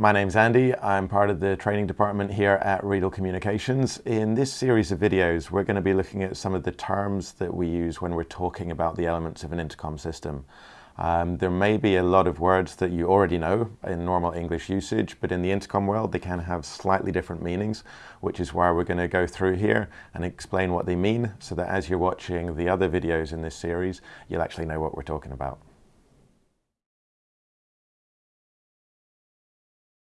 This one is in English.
My name's Andy. I'm part of the training department here at Riedel Communications. In this series of videos, we're going to be looking at some of the terms that we use when we're talking about the elements of an intercom system. Um, there may be a lot of words that you already know in normal English usage, but in the intercom world, they can have slightly different meanings, which is why we're going to go through here and explain what they mean so that as you're watching the other videos in this series, you'll actually know what we're talking about.